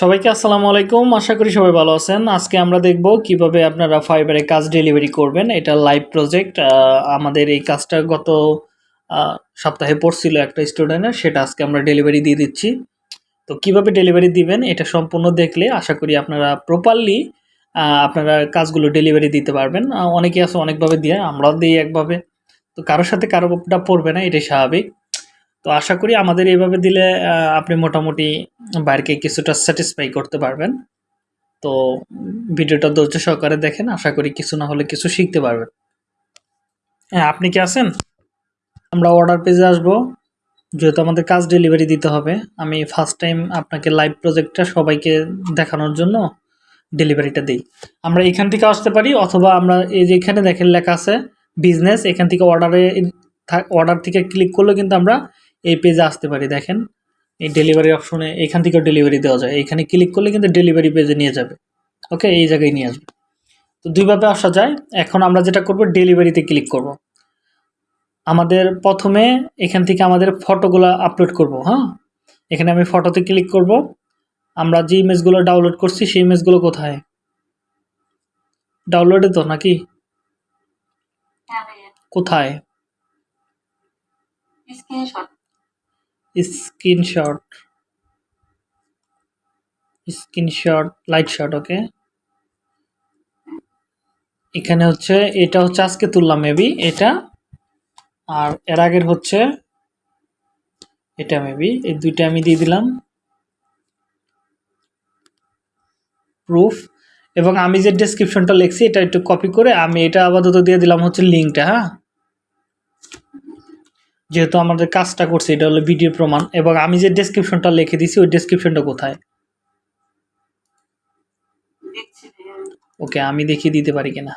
সবাইকে আসসালামু আলাইকুম। আশা করি সবাই ভালো আছেন। আজকে আমরা দেখব কীভাবে আপনারা ফাইবারে কাজ ডেলিভারি করবেন। এটা লাইভ প্রজেক্ট আমাদের এই কাজটা গত সপ্তাহে পড়ছিল একটা স্টুডেন্টের সেটা আজকে আমরা ডেলিভারি দিয়ে দিচ্ছি। তো কীভাবে ডেলিভারি দিবেন, এটা সম্পূর্ণ দেখলে আশা করি আপনারা প্রপারলি আপনারা কাজগুলো ডেলিভারি দিতে পারবেন। অনেকে আছে অনেকভাবে দিয়ে, আমরাও দিই একভাবে। তো কারোর সাথে কারোটা পড়বে না, এটাই স্বাভাবিক। তো আশা করি আমাদের এইভাবে দিলে আপনি মোটামুটি বাইরকে কিছুটা স্যাটিসফাই করতে পারবেন। তো ভিডিওটা ধৈর্য সহকারে দেখেন, আশা করি কিছু না হলে কিছু শিখতে পারবেন। হ্যাঁ আপনি কি আছেন? আমরা অর্ডার পেজে আসব। যেহেতু আমাদের কাজ ডেলিভারি দিতে হবে, আমি ফার্স্ট টাইম আপনাকে লাইভ প্রজেক্টটা সবাইকে দেখানোর জন্য ডেলিভারিটা দিই। আমরা এখান থেকে আসতে পারি, অথবা আমরা এই যে এখানে দেখেন লেখা আছে বিজনেস এখান থেকে অর্ডারে অর্ডার থেকে ক্লিক করলে কিন্তু আমরা এই পেজে আসতে পারি দেখেন। এই ডেলিভারি অপশনে এখান থেকেও ডেলিভারি দেওয়া যায়। এখানে ক্লিক করলে কিন্তু ডেলিভারি পেজে নিয়ে যাবে। ওকে এই জায়গায় নিয়ে আসবে। তো দুইভাবে আসা যায়। এখন আমরা যেটা করব ডেলিভারিতে ক্লিক করব। আমাদের প্রথমে এখান থেকে আমাদের ফটোগুলো আপলোড করব হ্যাঁ? এখানে আমি ফটোতে ক্লিক করব। আমরা যে ইমেজগুলো ডাউনলোড করছি সেই ইমেজগুলো কোথায়? ডাউনলোডে তো নাকি? হ্যাঁ কোথায়? Screenshot. Screenshot, light shot, okay? এখানে হচ্ছে, এটা হচ্ছে আজকে তুললাম, মেবি, এটা। আর এর আগের হচ্ছে, এটা মেবি, এই দুইটা আমি দিয়ে দিলাম। প্রুফ এবং আমি যে ডেসক্রিপশনটা লিখছি, এটা একটু কপি করে আমি এটা আপাতত দিয়ে দিলাম হচ্ছে লিঙ্কটা হ্যাঁ? যেহেতু আমাদের কাজটা করছে এটা হলো ভিডিও প্রমাণ। এবং আমি যে ডেসক্রিপশনটা লিখে দিছি ওই ডেসক্রিপশনটা কোথায়? ওকে আমি দেখিয়ে দিতে পারি কিনা?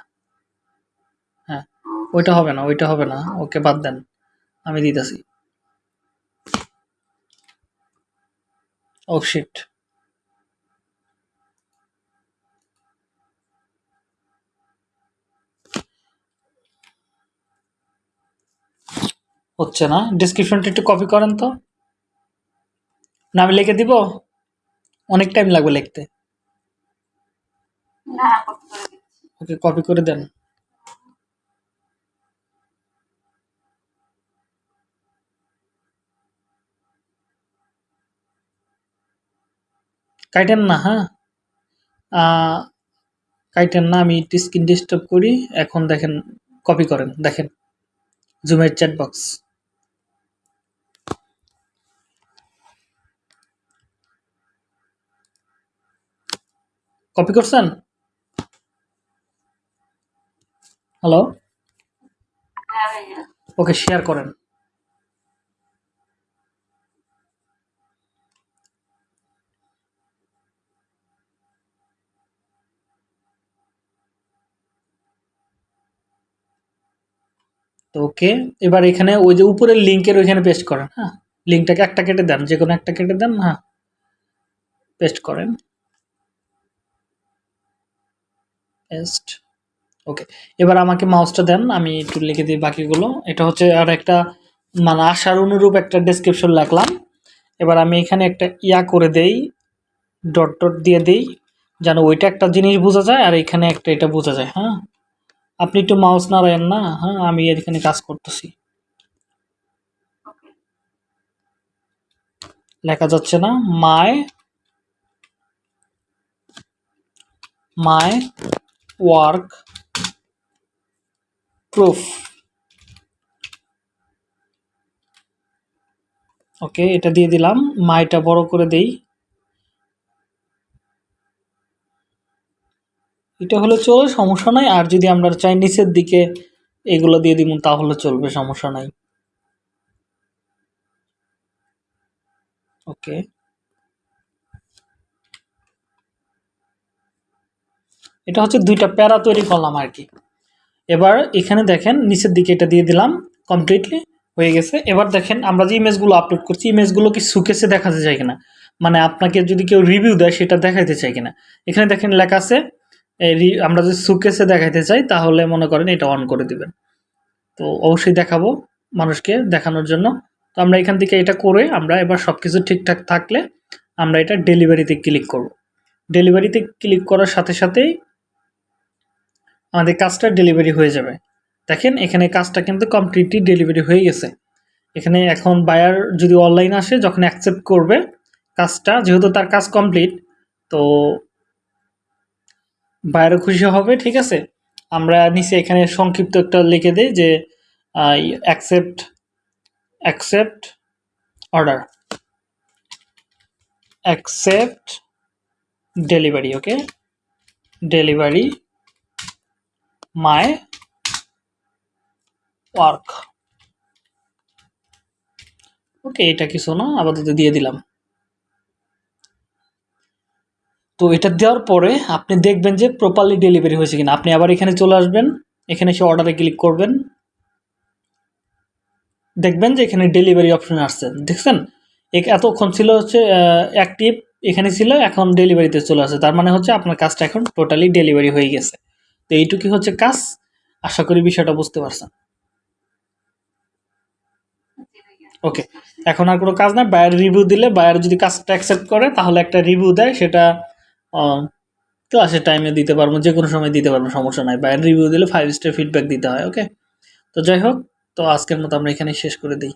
হ্যাঁ ওইটা হবে না ওইটা হবে না। ওকে বাদ দেন। আমি দিতেছি। ও শিট হচ্ছে না। ডিসক্রিপশনটা একটু কপি করেন তো। না আমি লিখে দিব? অনেক টাইম লাগবে লিখতে। ওকে কপি করে দেন। কাইটেন না হ্যাঁ? কাইটেন না আমি স্ক্রিন ডিস্টার্ব করি। এখন দেখেন কপি করেন। দেখেন জুমের চ্যাট বক্স কপি করছেন? হ্যালো হ্যাঁ ওকে শেয়ার করেন। তো ওকে, এবার এখানে ওই যে উপরের লিঙ্কের ওইখানে পেস্ট করেন হ্যাঁ? লিঙ্কটাকে একটা কেটে দেন যে কোনো একটা কেটে দেন হ্যাঁ? পেস্ট করেন। পেস্ট ওকে এবার আমাকে মাউসটা দেন, আমি একটু লিখে দিই বাকিগুলো। এটা হচ্ছে আর একটা মানে আশার অনুরূপ একটা ডেসক্রিপশন রাখলাম এবার আমি এখানে একটা ইয়া করে দেই ডট ডট দিয়ে দেই, যেন ওইটা একটা জিনিস বোঝা যায় আর এখানে একটা এটা বোঝা যায় হ্যাঁ? আপনি একটু মাউস না নাড়ায়েন না হ্যাঁ? আমি এখানে কাজ করতেছি। লেখা যাচ্ছে না মাই মাই ওয়ার্ক প্রুফ ওকে এটা দিয়ে দিলাম। মাইটা বড় করে দেই। এটা হলে চলে সমস্যা নাই। আর যদি আমরা চাই নিচের দিকে এগুলো দিয়ে দিব তাহলে চলবে, সমস্যা নাই। ওকে এটা হচ্ছে দুইটা প্যারা তৈরি করলাম আর কি। এবার এখানে দেখেন নিচের দিকে এটা দিয়ে দিলাম কমপ্লিটলি হয়ে গেছে। এবার দেখেন আমরা যে ইমেজগুলো আপলোড করছি ইমেজগুলো কি সুকেসে দেখাতে চাই কিনা? মানে আপনাকে যদি কেউ রিভিউ দেয়, সেটা দেখাইতে চাই কিনা? এখানে দেখেন লেখা আছে আমরা যদি সুকেসে দেখাইতে চাই, তাহলে মনে করেন এটা অন করে দিবেন। তো অবশ্যই দেখাবো মানুষকে দেখানোর জন্য। তো আমরা এখান থেকে এটা করে আমরা এবার সব কিছু ঠিকঠাক থাকলে আমরা এটা ডেলিভারিতে ক্লিক করব। ডেলিভারিতে ক্লিক করার সাথে সাথেই আমাদের কাজটা ডেলিভারি হয়ে যাবে। দেখেন, এখানে কাজটা কিন্তু কমপ্লিটলি ডেলিভারি হয়ে গেছে। এখানে এখন বায়ার যদি অনলাইন আসে, যখন অ্যাকসেপ্ট করবে, কাজটা, যেহেতু তার কাজ কমপ্লিট তো বায়ারও খুশি হবে, ঠিক আছে? আমরা নিচে এখানে সংক্ষিপ্ত একটা লিখে দিই যে accept accept order accept delivery okay delivery my work. Okay, এটা কিছু না, আপাতত দিয়ে দিলাম। তো এটা দেওয়ার পরে আপনি দেখবেন যে প্রপারলি ডেলিভারি হয়েছে কিনা। আপনি আবার এখানে চলে আসবেন, এখানে এসে অর্ডারে ক্লিক করবেন। দেখবেন যে এখানে ডেলিভারি অপশন আসছে। দেখছেন? এ- এতক্ষণ ছিল হচ্ছে অ্যাক্টিভ এখানে ছিল, এখন ডেলিভারিতে চলে আসছে। তার মানে হচ্ছে আপনার কাজটা এখন টোটালি ডেলিভারি হয়ে গেছে। তো এইটুকুই হচ্ছে কাজ। আশা করি বিষয়টা বুঝতে পারছেন। ওকে, এখন আর কোনো কাজ না বায়ার রিভিউ দিলে, বায়ার যদি কাজটা অ্যাকসেপ্ট করে, তাহলে একটা রিভিউ দেয়। সেটা ক্লাসের টাইমে দিতে পারব যে কোনো সময় দিতে পারব, সমস্যা নাই। বায়ার রিভিউ দিলে ফাইভ স্টার ফিডব্যাক দিতে হয় ওকে তো যাই হোক, তো আজকের মতো আমরা এখানে শেষ করে দিই।